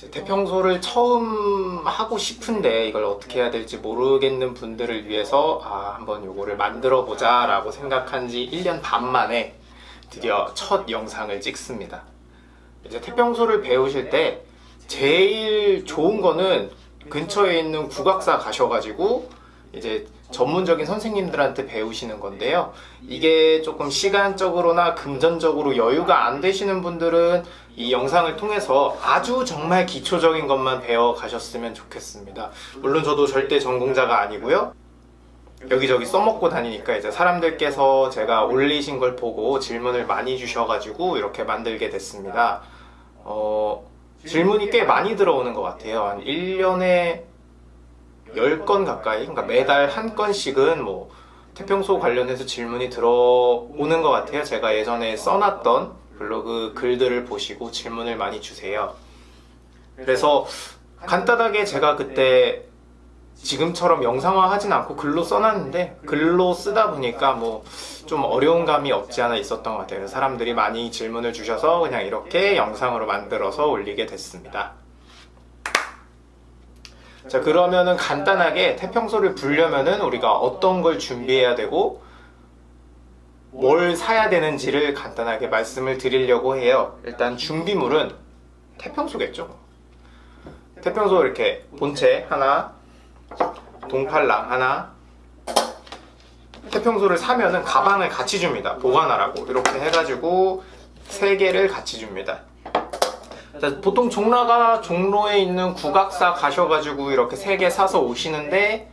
이제 태평소를 처음 하고 싶은데 이걸 어떻게 해야 될지 모르겠는 분들을 위해서 아 한번 요거를 만들어 보자 라고 생각한 지 1년 반 만에 드디어 첫 영상을 찍습니다. 이제 태평소를 배우실 때 제일 좋은 거는 근처에 있는 국악사 가셔가지고 이제 전문적인 선생님들한테 배우시는 건데요. 이게 조금 시간적으로나 금전적으로 여유가 안 되시는 분들은 이 영상을 통해서 아주 정말 기초적인 것만 배워 가셨으면 좋겠습니다. 물론 저도 절대 전공자가 아니고요. 여기저기 써먹고 다니니까 이제 사람들께서 제가 올리신 걸 보고 질문을 많이 주셔가지고 이렇게 만들게 됐습니다. 어, 질문이 꽤 많이 들어오는 것 같아요. 한 1년에 10건 가까이, 그러니까 매달 한 건씩은 뭐 태평소 관련해서 질문이 들어오는 것 같아요. 제가 예전에 써놨던 블로그 글들을 보시고 질문을 많이 주세요. 그래서 간단하게 제가 그때 지금처럼 영상화 하진 않고 글로 써놨는데 글로 쓰다 보니까 뭐 좀 어려운 감이 없지 않아 있었던 것 같아요. 사람들이 많이 질문을 주셔서 그냥 이렇게 영상으로 만들어서 올리게 됐습니다. 자 그러면은 간단하게 태평소를 불려면은 우리가 어떤 걸 준비해야 되고 뭘 사야 되는지를 간단하게 말씀을 드리려고 해요. 일단 준비물은 태평소겠죠. 태평소 이렇게 본체 하나, 동팔랑 하나, 태평소를 사면은 가방을 같이 줍니다. 보관하라고 이렇게 해가지고 세 개를 같이 줍니다. 자, 보통 종로가 종로에 있는 국악사 가셔가지고 이렇게 세 개 사서 오시는데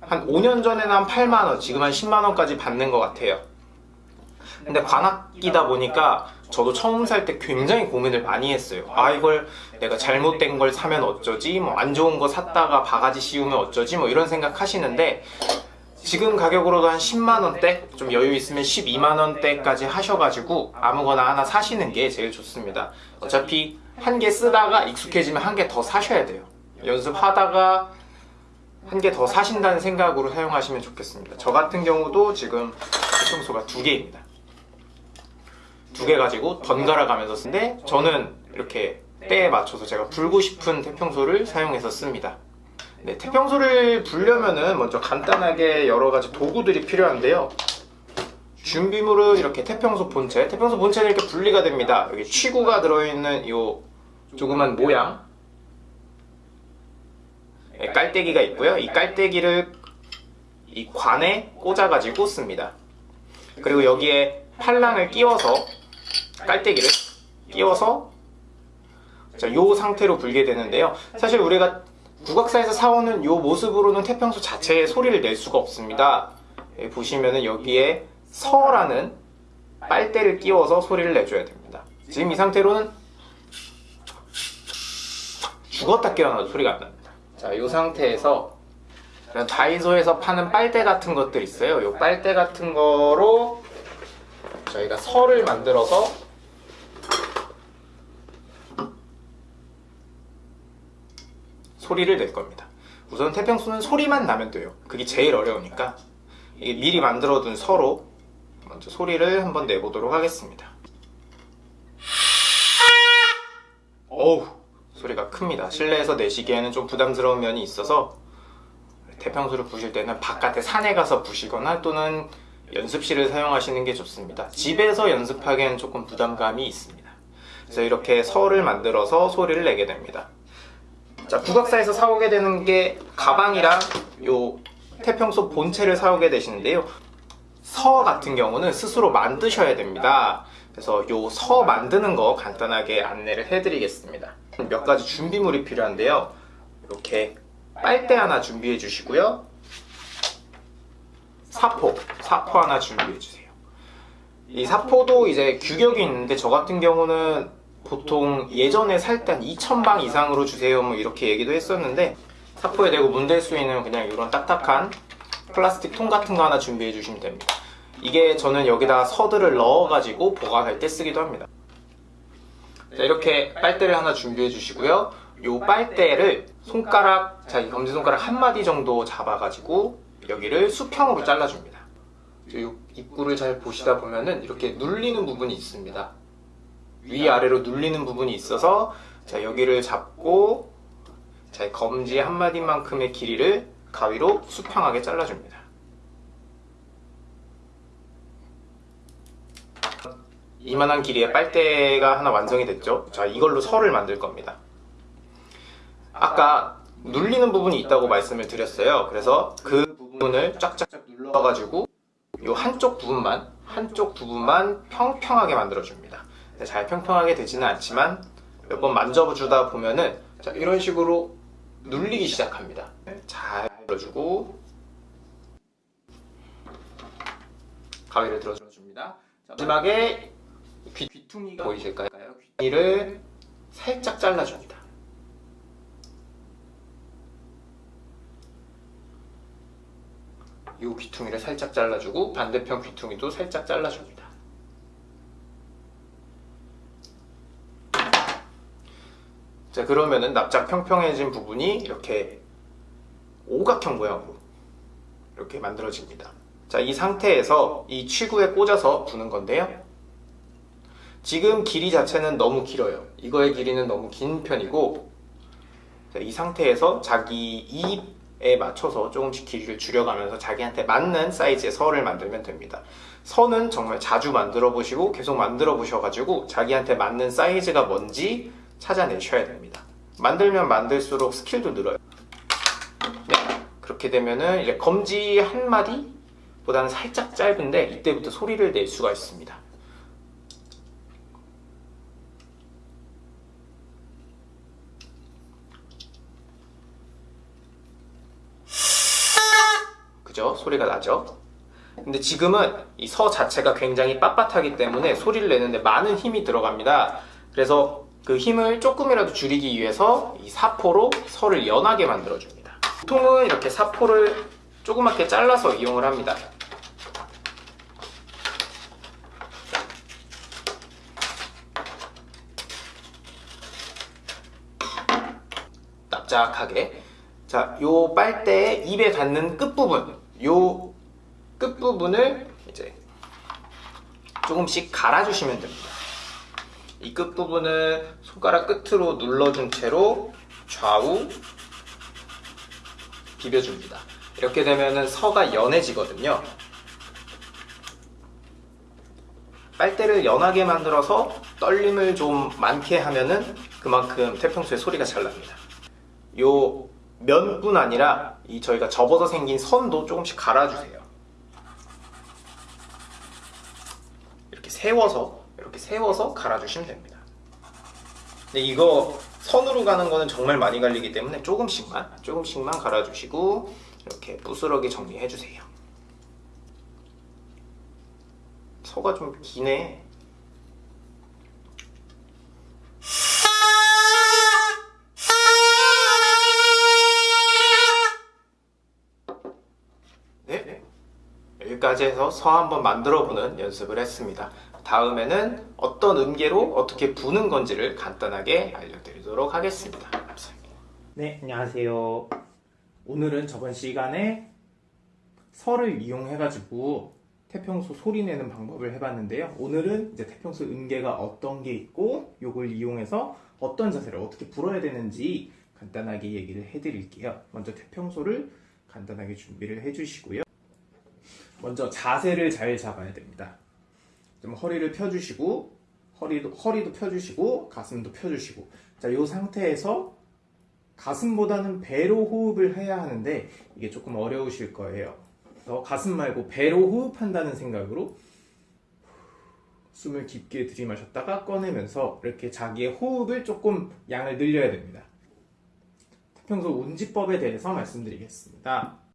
한 5년 전에는 한 8만원, 지금 한 10만원까지 받는 것 같아요. 근데 관악기다 보니까 저도 처음 살 때 굉장히 고민을 많이 했어요. 아 이걸 내가 잘못된 걸 사면 어쩌지? 뭐 안 좋은 거 샀다가 바가지 씌우면 어쩌지? 뭐 이런 생각 하시는데 지금 가격으로도 한 10만원대? 좀 여유 있으면 12만원대까지 하셔가지고 아무거나 하나 사시는 게 제일 좋습니다. 어차피 한 개 쓰다가 익숙해지면 한 개 더 사셔야 돼요. 연습하다가 한 개 더 사신다는 생각으로 사용하시면 좋겠습니다. 저 같은 경우도 지금 태평소가 두 개입니다. 두 개 가지고 번갈아 가면서 쓰는데 저는 이렇게 때에 맞춰서 제가 불고 싶은 태평소를 사용해서 씁니다. 네, 태평소를 불려면은 먼저 간단하게 여러 가지 도구들이 필요한데요. 준비물은 이렇게 태평소 본체, 태평소 본체는 이렇게 분리가 됩니다. 여기 취구가 들어있는 이 조그만 모양 네, 깔때기가 있고요. 이 깔때기를 이 관에 꽂아가지고 씁니다. 그리고 여기에 팔랑을 끼워서 깔때기를 끼워서 자, 요 상태로 불게 되는데요. 사실 우리가 국악사에서 사오는 요 모습으로는 태평소 자체의 소리를 낼 수가 없습니다. 예, 보시면은 여기에 서라는 빨대를 끼워서 소리를 내줘야 됩니다. 지금 이 상태로는 죽었다 깨어나도 소리가 안 납니다. 자, 이 상태에서 다이소에서 파는 빨대 같은 것들 있어요. 이 빨대 같은 거로 저희가 설을 만들어서 소리를 낼 겁니다. 우선 태평소는 소리만 나면 돼요. 그게 제일 어려우니까 미리 만들어둔 서로 먼저 소리를 한번 내보도록 하겠습니다. 어우 소리가 큽니다. 실내에서 내시기에는 좀 부담스러운 면이 있어서 태평소를 부실 때는 바깥에 산에 가서 부시거나 또는 연습실을 사용하시는 게 좋습니다. 집에서 연습하기에는 조금 부담감이 있습니다. 그래서 이렇게 설을 만들어서 소리를 내게 됩니다. 자, 국악사에서 사오게 되는 게 가방이랑 요 태평소 본체를 사오게 되시는데요. 서 같은 경우는 스스로 만드셔야 됩니다. 그래서 요 서 만드는 거 간단하게 안내를 해드리겠습니다. 몇 가지 준비물이 필요한데요. 이렇게 빨대 하나 준비해 주시고요. 사포, 사포 하나 준비해 주세요. 이 사포도 이제 규격이 있는데 저 같은 경우는 보통 예전에 살 때 한 2,000방 이상으로 주세요 뭐 이렇게 얘기도 했었는데 사포에 대고 문댈 수 있는 그냥 이런 딱딱한 플라스틱 통 같은 거 하나 준비해 주시면 됩니다. 이게 저는 여기다 서들을 넣어가지고 보관할 때 쓰기도 합니다. 자, 이렇게 빨대를 하나 준비해 주시고요. 이 빨대를 손가락, 자기 검지손가락 한 마디 정도 잡아가지고 여기를 수평으로 잘라줍니다. 이 입구를 잘 보시다 보면은 이렇게 눌리는 부분이 있습니다. 위아래로 눌리는 부분이 있어서 자, 여기를 잡고 자, 이 검지 한 마디만큼의 길이를 가위로 수평하게 잘라줍니다. 이만한 길이의 빨대가 하나 완성이 됐죠. 자, 이걸로 설을 만들 겁니다. 아까 눌리는 부분이 있다고 말씀을 드렸어요. 그래서 그 부분을 쫙쫙 눌러가지고 이 한쪽 부분만 한쪽 부분만 평평하게 만들어줍니다. 네, 잘 평평하게 되지는 않지만 몇 번 만져주다 보면은 자, 이런 식으로 눌리기 시작합니다. 네, 잘 눌러주고 가위를 들어줍니다. 자, 마지막에 귀, 귀퉁이가 보이실까요? 귀퉁이를 살짝 잘라줍니다. 이 귀퉁이를 살짝 잘라주고 반대편 귀퉁이도 살짝 잘라줍니다. 자 그러면은 납작 평평해진 부분이 이렇게 오각형 모양으로 이렇게 만들어집니다. 자이 상태에서 이 취구에 꽂아서 부는 건데요. 지금 길이 자체는 너무 길어요. 이거의 길이는 너무 긴 편이고 자, 이 상태에서 자기 입에 맞춰서 조금씩 길이를 줄여가면서 자기한테 맞는 사이즈의 선을 만들면 됩니다. 선은 정말 자주 만들어 보시고 계속 만들어 보셔가지고 자기한테 맞는 사이즈가 뭔지 찾아내셔야 됩니다. 만들면 만들수록 스킬도 늘어요. 네, 그렇게 되면은 이제 검지 한 마디 보다는 살짝 짧은데 이때부터 소리를 낼 수가 있습니다. 그죠? 소리가 나죠? 근데 지금은 이 서 자체가 굉장히 빳빳하기 때문에 소리를 내는데 많은 힘이 들어갑니다. 그래서 그 힘을 조금이라도 줄이기 위해서 이 사포로 서를 연하게 만들어 줍니다. 보통은 이렇게 사포를 조그맣게 잘라서 이용을 합니다. 납작하게 자, 요 빨대의 입에 닿는 끝부분 요 끝부분을 이제 조금씩 갈아주시면 됩니다. 이 끝부분을 손가락 끝으로 눌러준 채로 좌우 비벼줍니다. 이렇게 되면 서가 연해지거든요. 빨대를 연하게 만들어서 떨림을 좀 많게 하면은 그만큼 태평소의 소리가 잘 납니다. 요 면뿐 아니라 이 저희가 접어서 생긴 선도 조금씩 갈아주세요. 이렇게 세워서 이렇게 세워서 갈아주시면 됩니다. 근데 이거 선으로 가는 거는 정말 많이 갈리기 때문에 조금씩만 조금씩만 갈아주시고 이렇게 부스러기 정리해주세요. 서가 좀 기네. 네, 여기까지 해서 서 한번 만들어 보는 연습을 했습니다. 다음에는 어떤 음계로 어떻게 부는 건지를 간단하게 알려드리도록 하겠습니다. 네, 안녕하세요. 오늘은 저번 시간에 서를 이용해 가지고 태평소 소리 내는 방법을 해봤는데요. 오늘은 이제 태평소 음계가 어떤 게 있고 요걸 이용해서 어떤 자세를 어떻게 불어야 되는지 간단하게 얘기를 해드릴게요. 먼저 태평소를 간단하게 준비를 해주시고요. 먼저 자세를 잘 잡아야 됩니다. 좀 허리를 펴주시고 허리도 허리도 펴주시고 가슴도 펴주시고 자, 이 상태에서 가슴보다는 배로 호흡을 해야 하는데 이게 조금 어려우실 거예요. 그래서 가슴 말고 배로 호흡한다는 생각으로 숨을 깊게 들이마셨다가 꺼내면서 이렇게 자기의 호흡을 조금 양을 늘려야 됩니다. 태평소 운지법에 대해서 말씀드리겠습니다.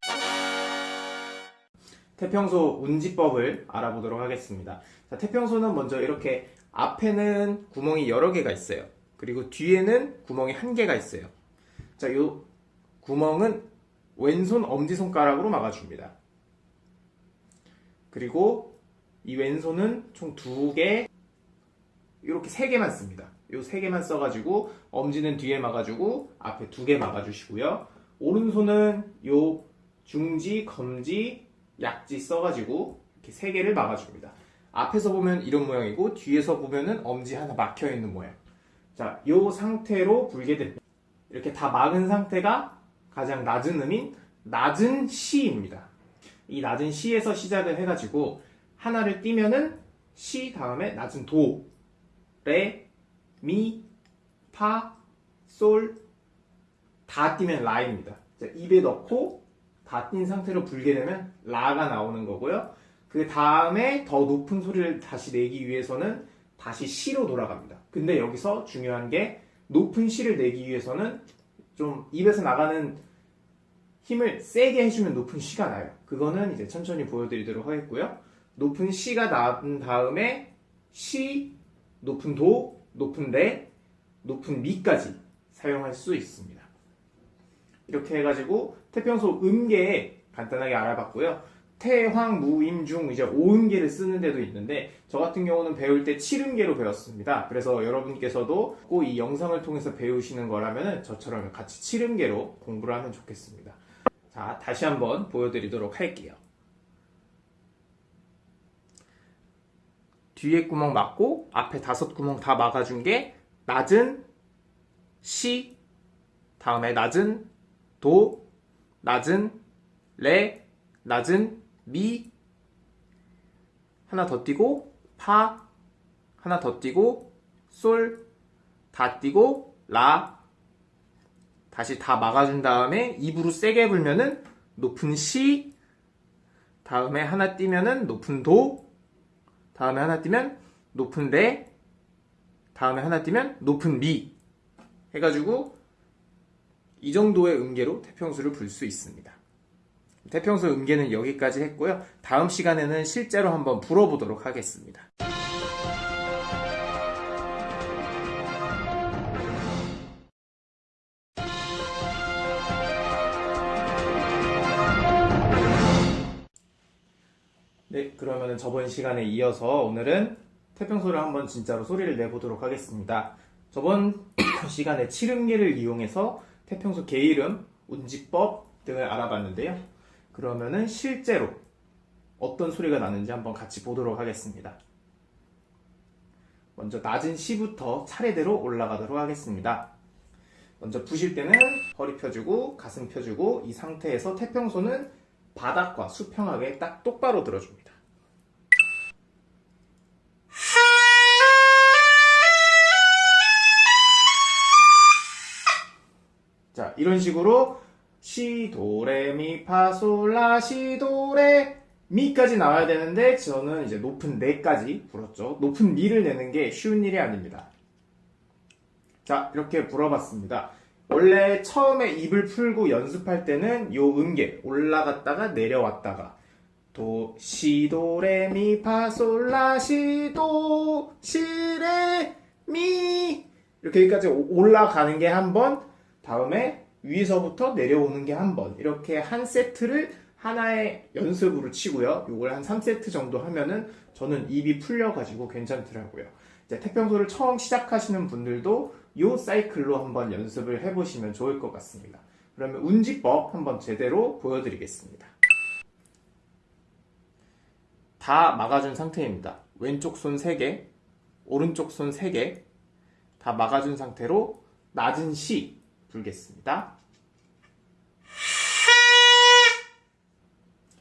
태평소 운지법을 알아보도록 하겠습니다. 자, 태평소는 먼저 이렇게 앞에는 구멍이 여러 개가 있어요. 그리고 뒤에는 구멍이 한 개가 있어요. 자, 요 구멍은 왼손 엄지손가락으로 막아줍니다. 그리고 이 왼손은 총 두 개, 이렇게 세 개만 씁니다. 요 세 개만 써가지고 엄지는 뒤에 막아주고 앞에 두 개 막아주시고요. 오른손은 요 중지, 검지, 약지 써가지고 이렇게 세 개를 막아줍니다. 앞에서 보면 이런 모양이고 뒤에서 보면은 엄지 하나 막혀 있는 모양. 자, 요 상태로 불게 됩니다. 이렇게 다 막은 상태가 가장 낮은 음인 낮은 시입니다. 이 낮은 시에서 시작을 해가지고 하나를 띄면은 시 다음에 낮은 도, 레, 미, 파, 솔, 다 띄면 라입니다. 자, 입에 넣고 다띈 상태로 불게 되면 라가 나오는 거고요. 그 다음에 더 높은 소리를 다시 내기 위해서는 다시 시로 돌아갑니다. 근데 여기서 중요한 게 높은 시를 내기 위해서는 좀 입에서 나가는 힘을 세게 해주면 높은 시가 나요. 그거는 이제 천천히 보여드리도록 하겠고요. 높은 시가 난 다음에 시, 높은 도, 높은 레, 높은 미까지 사용할 수 있습니다. 이렇게 해가지고 태평소 음계에 간단하게 알아봤고요. 태, 황, 무, 임, 중 이제 5음계를 쓰는 데도 있는데 저 같은 경우는 배울 때 7음계로 배웠습니다. 그래서 여러분께서도 꼭 이 영상을 통해서 배우시는 거라면 저처럼 같이 7음계로 공부를 하면 좋겠습니다. 자, 다시 한번 보여드리도록 할게요. 뒤에 구멍 막고 앞에 다섯 구멍 다 막아준 게 낮은 시, 다음에 낮은 도, 낮은 레, 낮은 미, 하나 더 띄고 파, 하나 더 띄고 솔, 다 띄고 라, 다시 다 막아준 다음에 입으로 세게 불면은 높은 시, 다음에 하나 띄면은 높은 도, 다음에 하나 띄면 높은 레, 다음에 하나 띄면 높은 미. 해가지고 이 정도의 음계로 태평수를 불 수 있습니다. 태평수 음계는 여기까지 했고요. 다음 시간에는 실제로 한번 불어보도록 하겠습니다. 네, 그러면 저번 시간에 이어서 오늘은 태평소를 한번 진짜로 소리를 내보도록 하겠습니다. 저번 시간에 칠음계를 이용해서 태평소 개 이름, 운지법 등을 알아봤는데요. 그러면은 실제로 어떤 소리가 나는지 한번 같이 보도록 하겠습니다. 먼저 낮은 시부터 차례대로 올라가도록 하겠습니다. 먼저 부실 때는 허리 펴주고 가슴 펴주고 이 상태에서 태평소는 바닥과 수평하게 딱 똑바로 들어줍니다. 자, 이런 식으로 시, 도, 레, 미, 파, 솔, 라, 시, 도, 레, 미까지 나와야 되는데 저는 이제 높은 레까지 불었죠. 높은 미를 내는 게 쉬운 일이 아닙니다. 자, 이렇게 불어봤습니다. 원래 처음에 입을 풀고 연습할 때는 요 음계 올라갔다가 내려왔다가 도, 시, 도, 레, 미, 파, 솔, 라, 시, 도, 시, 레, 미 이렇게 여기까지 올라가는 게 한 번, 다음에 위에서부터 내려오는 게 한 번. 이렇게 한 세트를 하나의 연습으로 치고요. 요걸 한 3세트 정도 하면은 저는 입이 풀려가지고 괜찮더라고요. 이제 태평소를 처음 시작하시는 분들도 요 사이클로 한번 연습을 해보시면 좋을 것 같습니다. 그러면 운지법 한번 제대로 보여드리겠습니다. 다 막아준 상태입니다. 왼쪽 손 3개, 오른쪽 손 3개 다 막아준 상태로 낮은 시 불겠습니다.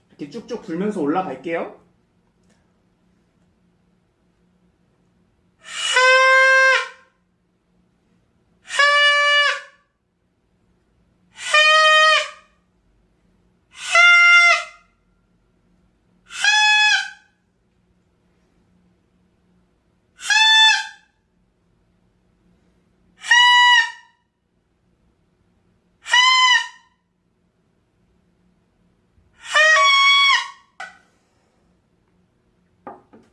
이렇게 쭉쭉 불면서 올라갈게요.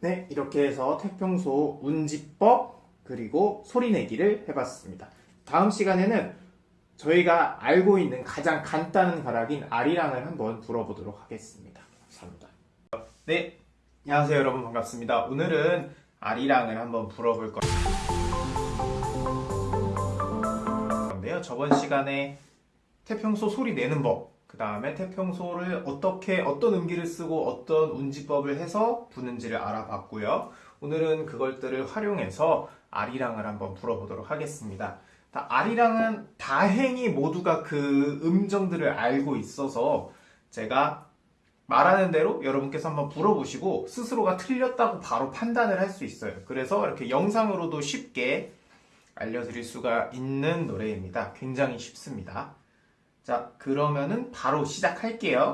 네, 이렇게 해서 태평소 운지법 그리고 소리내기를 해봤습니다. 다음 시간에는 저희가 알고 있는 가장 간단한 가락인 아리랑을 한번 불어보도록 하겠습니다. 감사합니다. 네, 안녕하세요 여러분 반갑습니다. 오늘은 아리랑을 한번 불어볼 건데요. 저번 시간에 태평소 소리 내는 법, 그 다음에 태평소를 어떻게 어떤 음기를 쓰고 어떤 운지법을 해서 부는지를 알아봤고요. 오늘은 그것들을 활용해서 아리랑을 한번 불어보도록 하겠습니다. 다 아리랑은 다행히 모두가 그 음정들을 알고 있어서 제가 말하는 대로 여러분께서 한번 불어보시고 스스로가 틀렸다고 바로 판단을 할 수 있어요. 그래서 이렇게 영상으로도 쉽게 알려드릴 수가 있는 노래입니다. 굉장히 쉽습니다. 자, 그러면은 바로 시작할게요.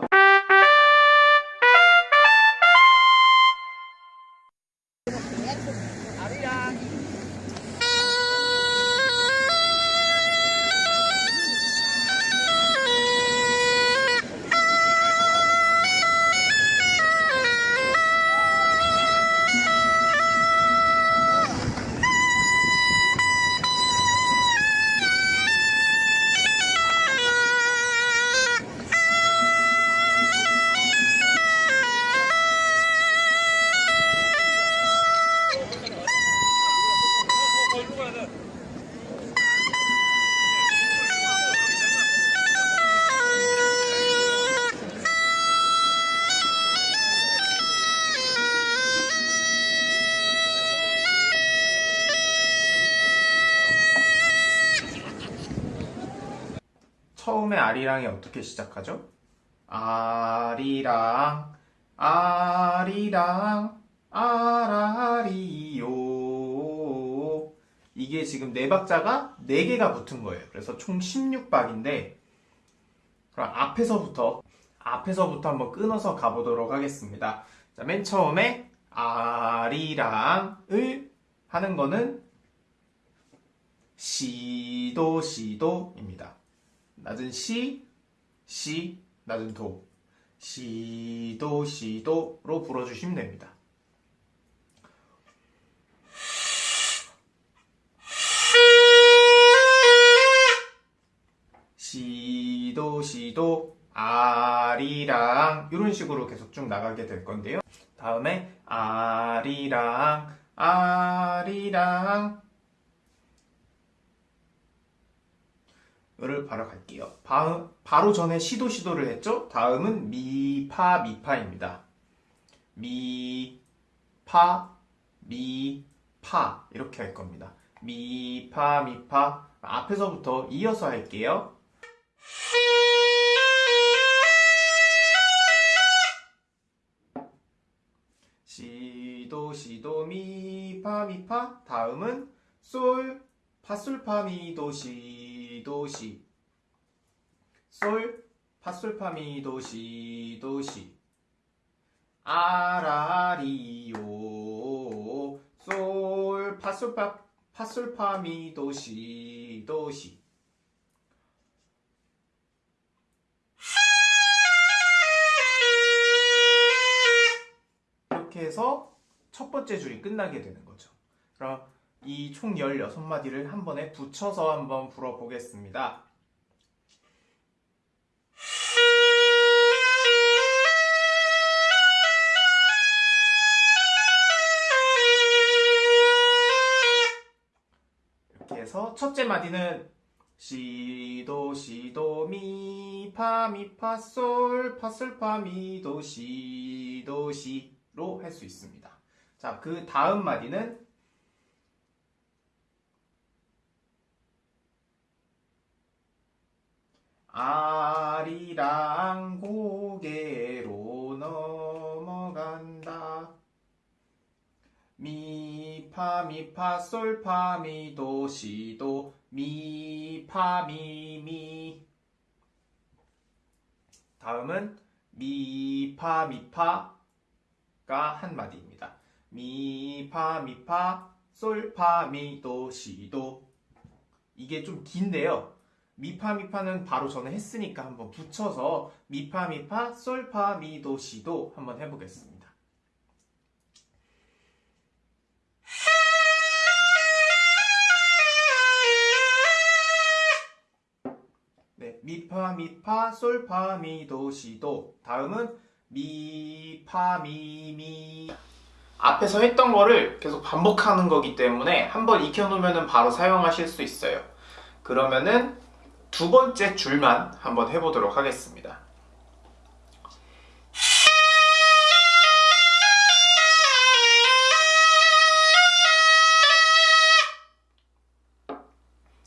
처음에 아리랑이 어떻게 시작하죠? 아리랑, 아리랑, 아라리요. 이게 지금 네 박자가 네 개가 붙은 거예요. 그래서 총 16박인데, 그럼 앞에서부터, 앞에서부터 한번 끊어서 가보도록 하겠습니다. 자, 맨 처음에 아리랑을 하는 거는 시도, 시도입니다. 낮은 시, 시, 낮은 도. 시도, 시도로 불어주시면 됩니다. 시도, 시도, 아리랑 이런 식으로 계속 쭉 나가게 될 건데요. 다음에 아리랑, 아리랑 를 바로 갈게요. 바, 바로 전에 시도 시도를 했죠? 다음은 미파 미파입니다. 미파 미파 이렇게 할 겁니다. 미파 미파 앞에서부터 이어서 할게요. 시도 시도 미파 미파 다음은 솔 파솔 파미도 시 도 시. 솔 파솔파미 도 시 도 시. 아라리요 솔 파솔파 파솔파미 도 시 도 시. 이렇게 해서 첫 번째 줄이 끝나게 되는 거죠. 그럼 이 총 16마디를 한 번에 붙여서 한번 불어보겠습니다. 이렇게 해서 첫째 마디는 시도 시도 미 파 미 파 솔 파 솔 파 미 도 시도 시로 할 수 있습니다. 자, 그 다음 마디는 아리랑 고개로 넘어간다. 미파 미파 솔파 미도 시도 미파 미미 다음은 미파 미파가 한 마디입니다. 미파 미파 솔파 미도 시도 이게 좀 긴데요. 미파 미파는 바로 전에 했으니까 한번 붙여서 미파 미파 솔파 미도 시도 한번 해보겠습니다. 네, 미파 미파 솔파 미도 시도 다음은 미파 미미 앞에서 했던 거를 계속 반복하는 거기 때문에 한번 익혀놓으면 바로 사용하실 수 있어요. 그러면은 두 번째 줄만 한번 해보도록 하겠습니다.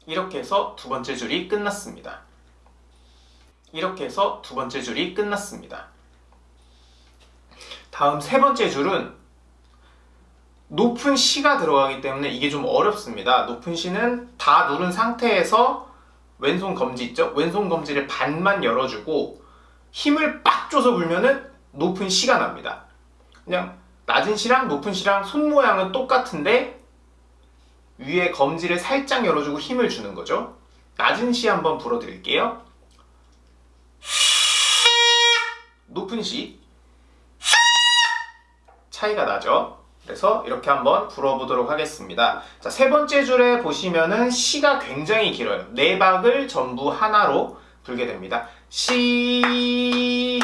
이렇게 해서 두 번째 줄이 끝났습니다. 이렇게 해서 두 번째 줄이 끝났습니다. 다음 세 번째 줄은 높은 C가 들어가기 때문에 이게 좀 어렵습니다. 높은 C는 다 누른 상태에서 왼손 검지 있죠? 왼손 검지를 반만 열어주고 힘을 빡 줘서 불면은 높은 C가 납니다. 그냥 낮은 C랑 높은 C랑 손 모양은 똑같은데 위에 검지를 살짝 열어주고 힘을 주는 거죠. 낮은 C 한번 불어드릴게요. 높은 C 차이가 나죠. 그래서 이렇게 한번 불어보도록 하겠습니다. 자, 세 번째 줄에 보시면은 시가 굉장히 길어요. 네 박을 전부 하나로 불게 됩니다. 시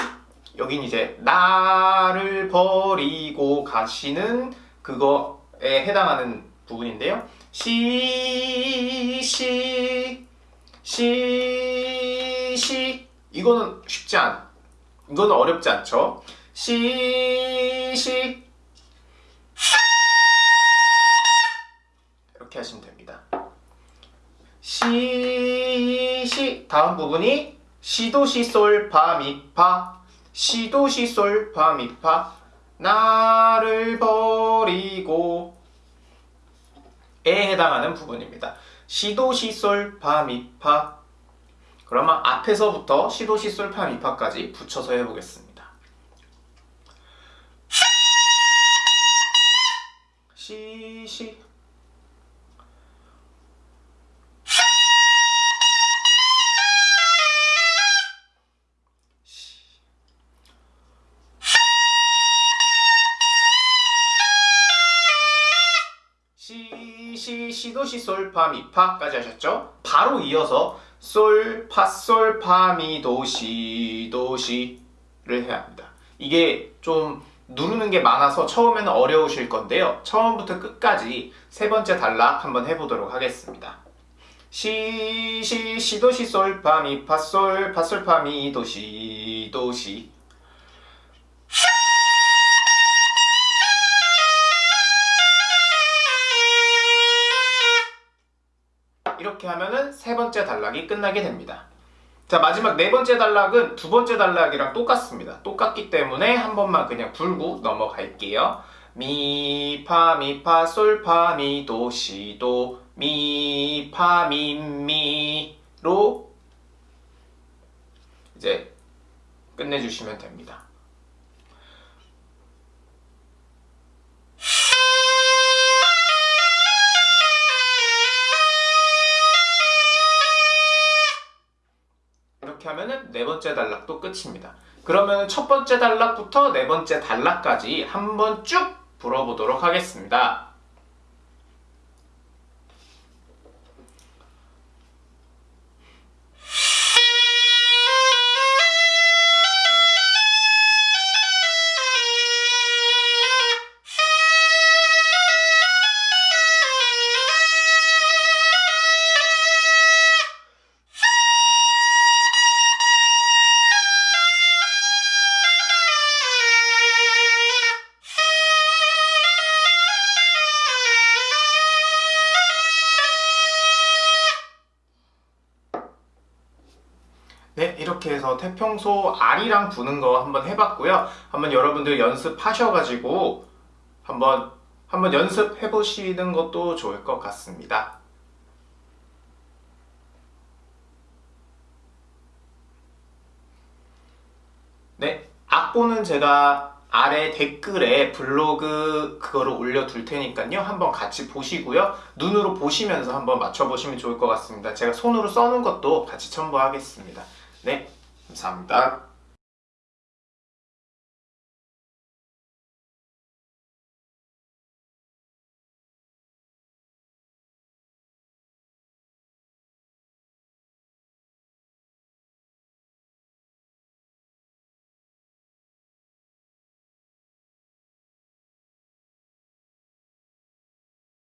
여긴 이제 나를 버리고 가시는 그거에 해당하는 부분인데요. 시, 시, 시, 시 이거는 쉽지 않, 이거는 어렵지 않죠. 시, 시 다음 부분이 시도, 시, 솔, 파, 미, 파 시도, 시, 솔, 파, 미, 파 나를 버리고. 에 해당하는 부분입니다. 시도, 시, 솔, 파, 미, 파 그러면 앞에서부터 시도, 시, 솔, 파, 미, 파까지 붙여서 해보겠습니다. 시, 시 시, 시, 시도, 시, 솔, 파, 미, 파까지 하셨죠? 바로 이어서 솔, 파, 솔, 파, 미, 도, 시, 도, 시를 해야 합니다. 이게 좀 누르는 게 많아서 처음에는 어려우실 건데요. 처음부터 끝까지 세 번째 단락 한번 해보도록 하겠습니다. 시, 시, 시도, 시, 솔, 파, 미, 파, 솔, 파, 솔, 파, 미, 도, 시, 도, 시 이렇게 하면은 세 번째 단락이 끝나게 됩니다. 자 마지막 네 번째 단락은 두 번째 단락이랑 똑같습니다. 똑같기 때문에 한 번만 그냥 불고 넘어갈게요. 미, 파, 미, 파, 솔, 파, 미, 도, 시, 도, 미, 파, 미, 미 로 이제 끝내주시면 됩니다. 이렇게 하면은 네 번째 단락도 끝입니다. 그러면 첫 번째 단락부터 네 번째 단락까지 한번 쭉 불어보도록 하겠습니다. 태평소 R이랑 부는 거 한번 해봤고요. 한번 여러분들 연습하셔가지고 한번 한번 연습해 보시는 것도 좋을 것 같습니다. 네, 악보는 제가 아래 댓글에 블로그 그거를 올려둘 테니까요. 한번 같이 보시고요. 눈으로 보시면서 한번 맞춰보시면 좋을 것 같습니다. 제가 손으로 써놓은 것도 같이 첨부하겠습니다. 네, 감사합니다.